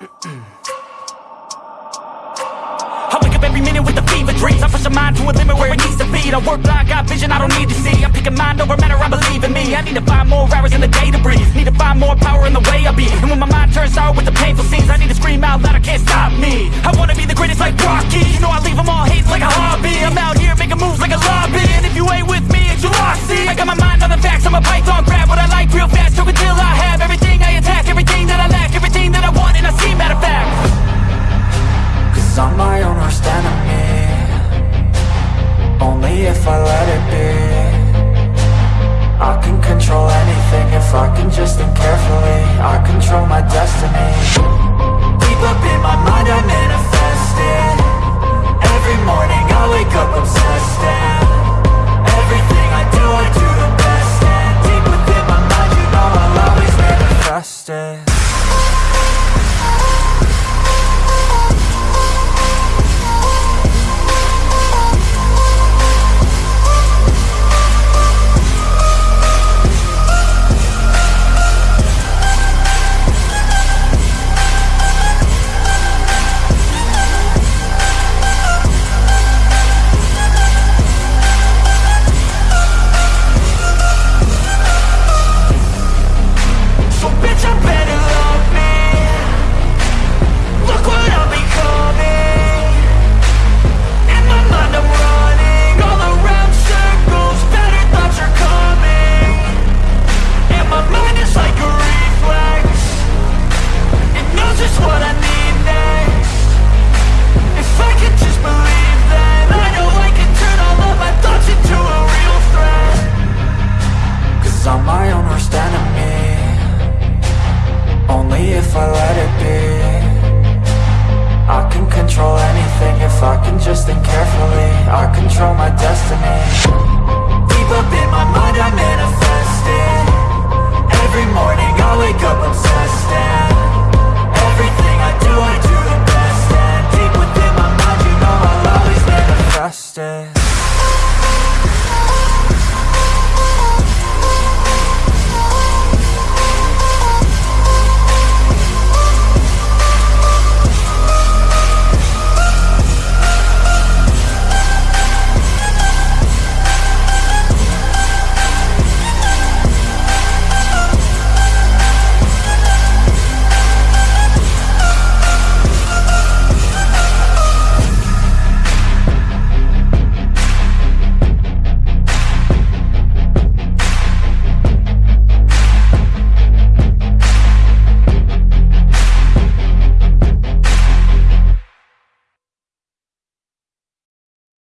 I wake up every minute with a fever dreams. I push my mind to a limit where it needs to be. I work blind, got vision I don't need to see. I'm picking mind over matter, I believe in me. I need to find more hours in the day to breathe. Need to find more power in the way I be. And when my mind turns sour with the painful scenes I need to scream out loud, I can't stop me. I wanna be the greatest like Rocky. You know I Cause I'm my own worst enemy. Only if I let it be I'm my own worst enemy Only if I let it be